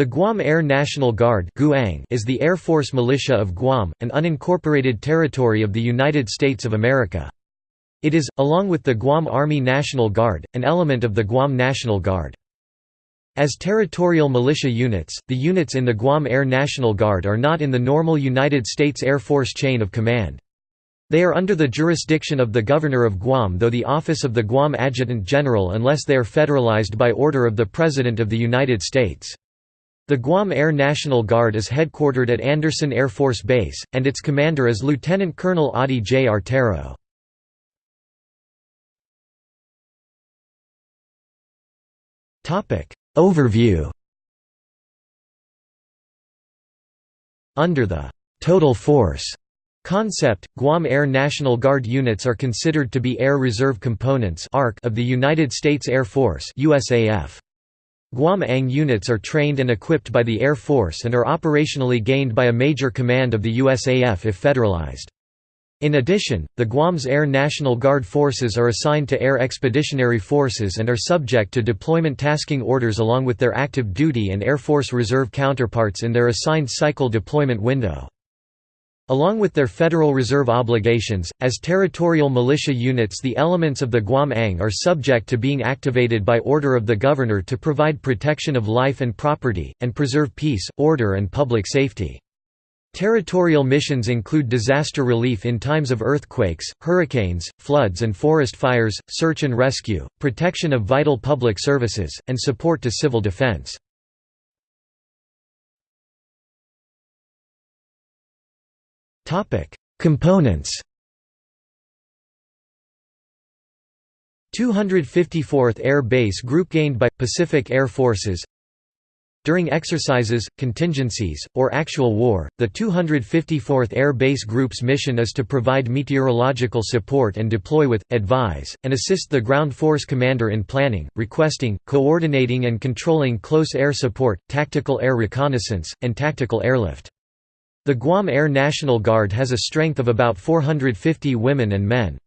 The Guam Air National Guard is the Air Force militia of Guam, an unincorporated territory of the United States of America. It is, along with the Guam Army National Guard, an element of the Guam National Guard. As territorial militia units, the units in the Guam Air National Guard are not in the normal United States Air Force chain of command. They are under the jurisdiction of the Governor of Guam though the office of the Guam Adjutant General unless they are federalized by order of the President of the United States. The Guam Air National Guard is headquartered at Andersen Air Force Base, and its commander is Lieutenant Colonel Adi J. Artero. Overview Under the «total force» concept, Guam Air National Guard units are considered to be Air Reserve Components of the United States Air Force USAF. Guam ANG units are trained and equipped by the Air Force and are operationally gained by a major command of the USAF if federalized. In addition, the Guam's Air National Guard forces are assigned to Air Expeditionary Forces and are subject to deployment tasking orders along with their active duty and Air Force Reserve counterparts in their assigned cycle deployment window. Along with their Federal Reserve obligations, as territorial militia units the elements of the Guam ANG are subject to being activated by order of the Governor to provide protection of life and property, and preserve peace, order and public safety. Territorial missions include disaster relief in times of earthquakes, hurricanes, floods and forest fires, search and rescue, protection of vital public services, and support to civil defense. Components 254th Air Base Group gained by Pacific Air Forces during exercises, contingencies, or actual war, the 254th Air Base Group's mission is to provide meteorological support and deploy with, advise, and assist the ground force commander in planning, requesting, coordinating and controlling close air support, tactical air reconnaissance, and tactical airlift. The Guam Air National Guard has a strength of about 450 women and men.